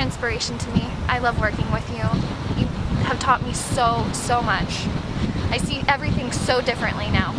an inspiration to me. I love working with you. You have taught me so, so much. I see everything so differently now.